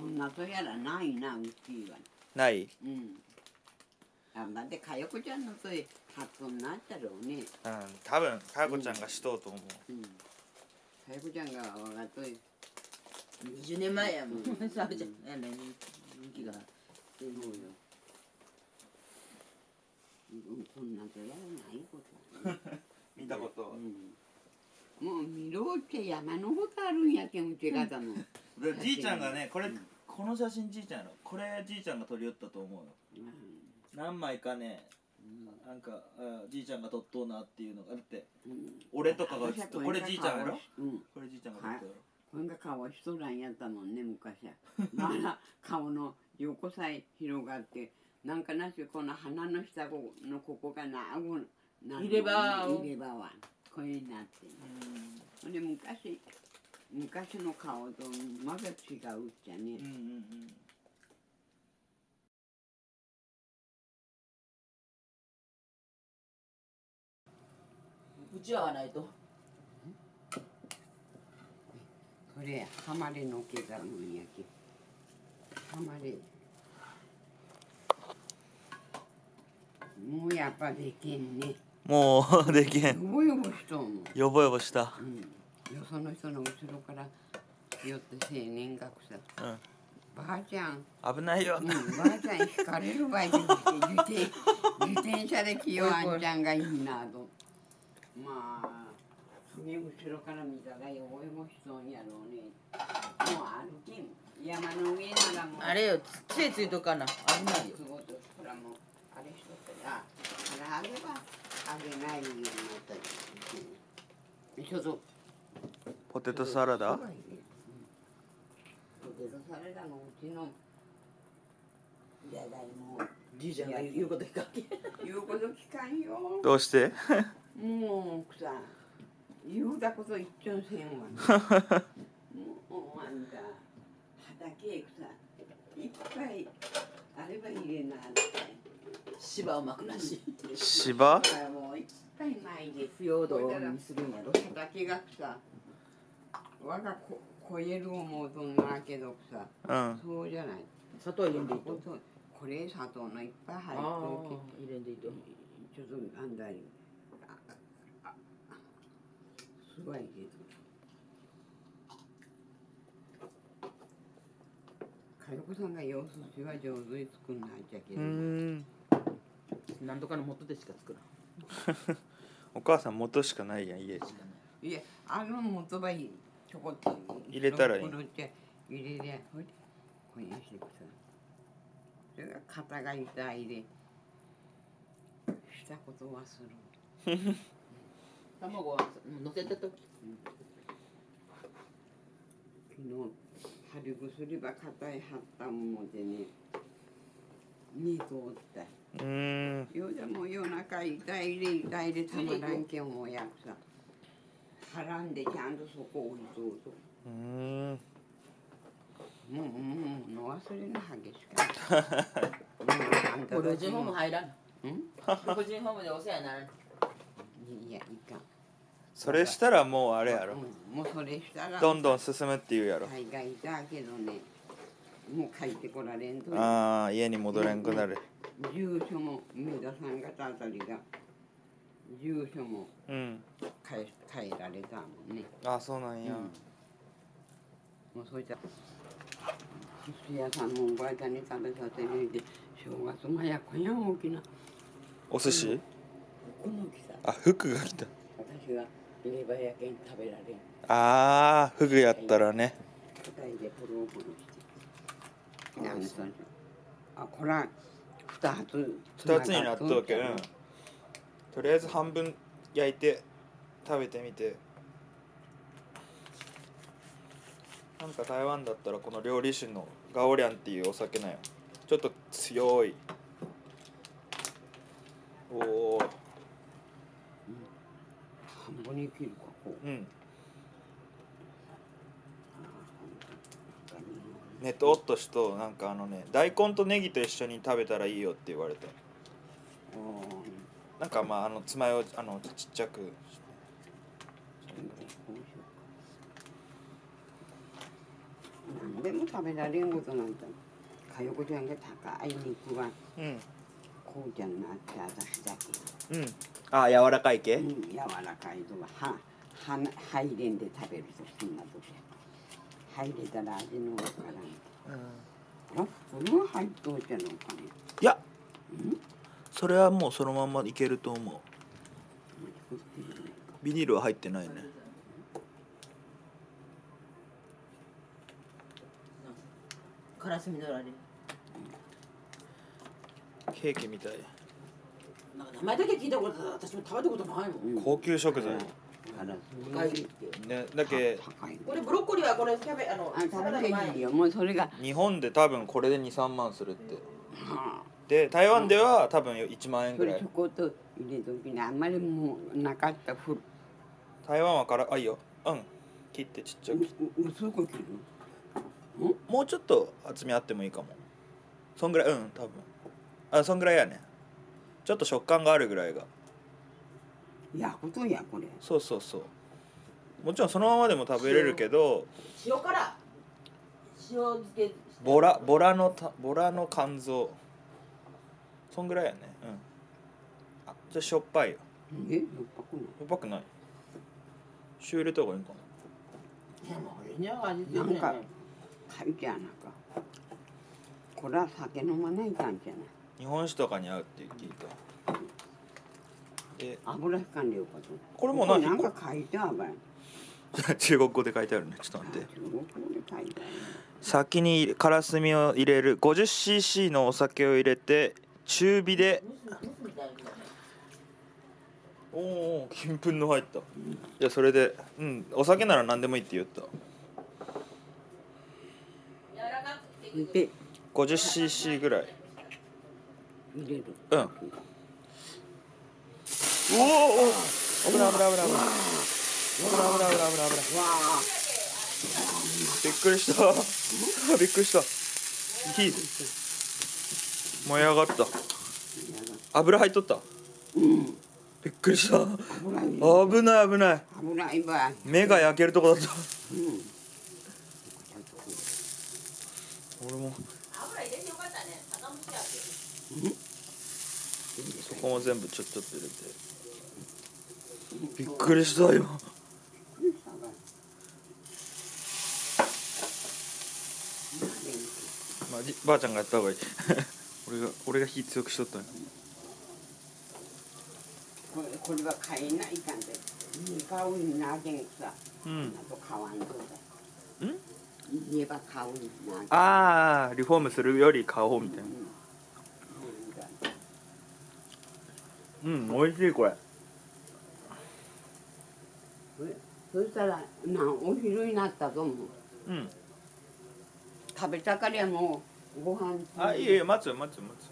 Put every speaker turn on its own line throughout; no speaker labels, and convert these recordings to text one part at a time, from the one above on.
こんなとやらないなうちは。
ない？
うん。あだってかよこちゃんのと発音になったろうね。
うん。多分かやこちゃんがしとうと思う、
うん。かよこちゃんがわがとい
20年前やもん。
うん
サブちゃんあの人気が
そうよ、うん、こんなとやらないことはね。
見たこと
うん、もう見ろって山のことあるんやけんうち方の、
でじいちゃんがねこれ、
うん。
この写真じいちゃんやろ。これじいちゃんが撮り寄ったと思うよ。何枚かねなんかあじいちゃんが撮っとうなっていうのがあって。
うん。
俺とかが写ってこれじいちゃんやろ？
うん。
これじいちゃんが撮ったやろ、
これが顔しとらんやったもんね昔は。まだ顔の横さえ広がってなんかなしこの鼻の下のここがな顎な
入れ歯
はこれになってるほんで昔昔の顔とまだ違うっちゃね。
うんうんうん。
うちわはないと。
それハマレの毛がもんやけ。ハマレもうやっぱできんね。
もうできへ
よ
ん。
ぼよぼしとんも。ん
よぼよぼした。
うん、よその人の後ろから寄って青年学さ
うん。
ばあちゃん、
危ないよ、
うん、ばあちゃん引かれる場合で自転自転車で来ようあんちゃんがいいなと。まあそげ後ろから見たらよぼよぼしとんやろうね。もう歩きん。山の上ならもう。
あれよ杖ついとかな。危ないよ。
ほらもうあれしとったらあれあげばあげないようになったり、うん、ちょっと
ポテトサラダ？
うんポテトサラダのうちのじゃがいも。
じいちゃんが言うこと聞かんけ
言うこと聞かんよ。
どうして？
もうさ言うたこと言っちゃんせんわ。もうあんた畑へさいっぱいあれば入れな
芝を巻くらし。い
芝
もういっぱいないで
腐葉土にするんやろ。
畑がさ我がこ超える思うとんなけどさ
うん。
そうじゃない。
砂糖入れんでいいと？
ここれ砂糖のいっぱい入ってる
入れんでいいと
けちょっとあんだりあああすごいけど。かよこさんが様子しは上手に作んないじゃけ
う
ど、
ん。
何とかの元でしか作らん。
お母さん元しかないやん家
いやあの元ばいちょこっと
入れたらいい。
入れりゃほいでこしてくさそれが肩が痛いでしたことはする。
卵は乗せた時。
昨日貼り薬ば肩へ貼ったもんでね二度おった。
うん。
夜でも夜中痛いで痛いでたまらんけんもやくさはらんでちゃんとそこ置いとうと
うん
もうもうの忘れの激しかった。もうあんた
老人ホーム入らん
ん
老人ホームでお世話にならん
いやいかん。
それしたらもうあれやろ
うんもうそれしたら
どんどん進むって言うやろ
海外だけどね。もう帰ってこられんとね。
ああ家に戻れんくなる
住所も梅田さん方あたりが住所も
うん。
変え変えられたもんね。
ああそうなんや、
うん。もうそういった寿司屋さんもおばあちゃんに食べさせるで正月もやこやん大きな。
お寿司？
この大きさ。
あ服が来た。
私がレバーやけん食べられん。
ああフグやったらね。
でポロポロして。なんそれあこら二つ
二つになっとるけ
うん
んとりあえず半分焼いて食べてみて。なんか台湾だったらこの料理酒のガオリャンっていうお酒なんよ。ちょっと強い。おお
半分に切るかこう。
うん。
あ
ねとっとしとなんかあのね大根とネギと一緒に食べたらいいよって言われて。
お
なんかまああの爪をあのちっちゃく。
何でも食べられんことなんてかよこちゃんが高い肉は
うん。
こうじゃなくて私だけ。
うん。あ柔らかい系？
うん柔らかいとははは入れんで食べるとそんな時。入れたら味のわからん。あそれは入っといてんのかね。
いや。
うん？
それはもうそのままいけると思う。ビニールは入ってないね。
カラスミのあれ
ケーキみたい。
なんか名前だけ聞いたこと私も食べたことないもん。
うん。
高級食材。ねだけ
これブロッコリーはこれキャベあの
食べて
の前
いいよもうそれが
日本で多分これで23万するって。
はあ
で台湾では多分1万円ぐらい。
ちょこっと入れときにあんまりもうなかったふる
台湾はからあいいよ。うん。切ってちっちゃく。
薄く切る
もうちょっと厚みあってもいいかも。そんぐらいうん多分。あそんぐらいやね。ちょっと食感があるぐらいが。
焼くとやこれ。
そうそうそう。もちろんそのままでも食べれるけど
塩辛塩漬け。
ボラボラのたボラの肝臓そんぐらいやね。うん。あじゃあしょっぱいよ。
えよっぱく
しょっぱくない。塩入れた方がいいんか
でもこれには味付
ないなんか
ね。
書いてあなんか。これは酒飲まないかんじゃない。
日本酒とかに合うって聞いた。で
油引かんでよかと
これも
こ
何
なんか書いてあるわよ
中国語で書いてあるね。ちょっと待って。
中国語で書いてある。
先にからすみを入れる 50cc のお酒を入れて中火で。おお金粉の入った。いやそれでうんお酒なら何でもいいって言った。
で
50cc ぐらい。
入れる。
うん。おおお危ない危ない危ない危ない。危ない危ない危ない危ない。びっくりした。びっくりした。火燃え上がった。油入っとった？
うん。
びっくりした。
油い
危ない危ない。
ばい
目が焼けるとこだった。
うん。
俺も。
油入れてよかったね。酒蒸しや
そこも全部ちょっちょっと入れて。びっくりしたよ。まあじばあちゃんがやった方がいい俺が俺が火強くしとったんや。
これこれは買えないかんで。買うになけんさ。
うん。
あと買わんとだ。
ん？
言えば買うになけん
ああリフォームするより買おうみたいな。うん。美味しいこれ。
そしたらなお昼になったと思う。
うん。
食べたかりゃもうご飯。
あいいよ待つよ待つよ待つよ。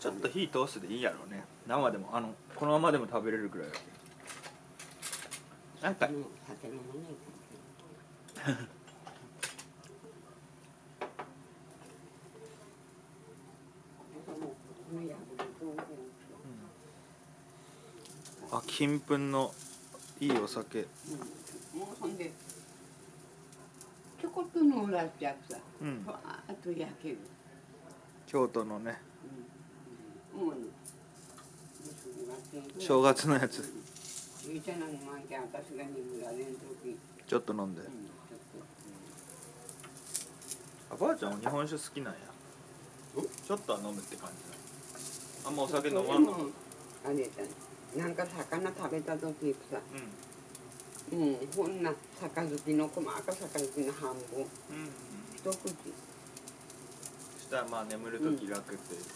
ちょっと火通すでいいやろうね。生でもあのこのままでも食べれるぐらいなんかあ金粉のいいお酒。
もうほんっう
ん。
ふわーっと焼ける。
京都のね。
もうね
正月のやつ。
いいじゃないのなん。て私が眠られん。時
ちょっと飲ん。で
うん。ちょっ
あばあちゃん。は日本酒好きなん。やちょっとは飲むって感じだあん。まお酒飲まん。の
とあれだなん。か魚食べた時さ
う
うんこんな杯の細か杯の半分。
んうん。
一口。
そしたらまあ眠るとき楽っていう。か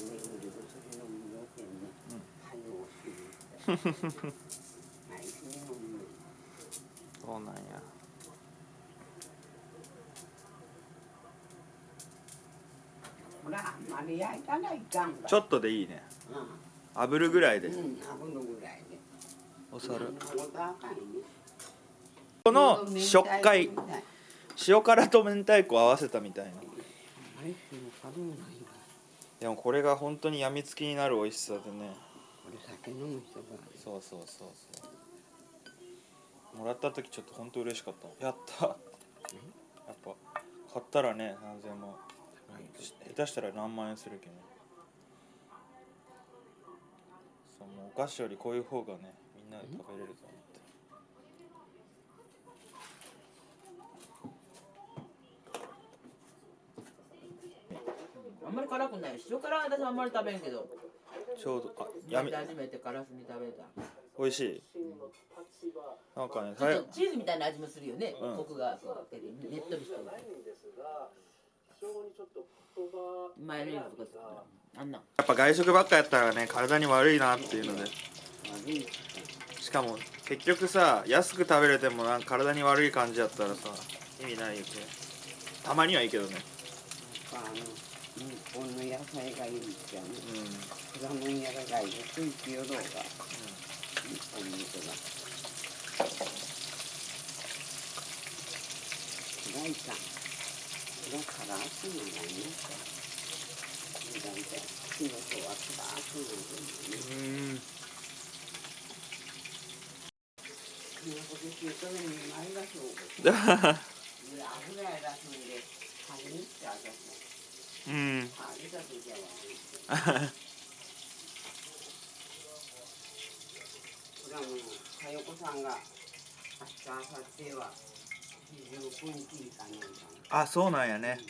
眠るとそれ飲むよってね
うん。
はいおしいはいそれ飲む
そうなんや。
ほらあんまり焼いたらいかんわ。
ちょっとでいいね。
う
炙るぐらいで。
んうん炙るぐらいで
お皿
こ
の食感
明太子みたい
塩辛と明太子合わせたみたいな。でもこれが本当にやみつきになる美味しさでね。そうそうそうそう。もらった時ちょっと本当嬉しかった。やった。やっぱ買ったらね何千万。下手したら何万円するけどそうもうお菓子よりこういう方がねなで食べれると思って。
あんまり辛くない。塩辛は私あんまり食べんけど。
ちょうどあやめ。
初めてからすみ食べた。
美味しい。なんかね
ちょっとチーズみたいな味もするよね、
うん。
コクがそうねっとりしてるマヨネーズとかさあんなん。
やっぱ外食ばっかやったらね体に悪いなっていうので。
悪い
しかも結局さ安く食べれてもなんか体に悪い感じやったらさ意味ないよね。たまにはいいけどね。
あの日本の野菜がいいじゃん
う
果物やらがいい水気をどうが日本の人が。から暑いのがいいね。大体仕事はくなる年中華麺に前がそうんこれはもう佳代子さんが明日明後日は29日かなんか
あそうなんやね。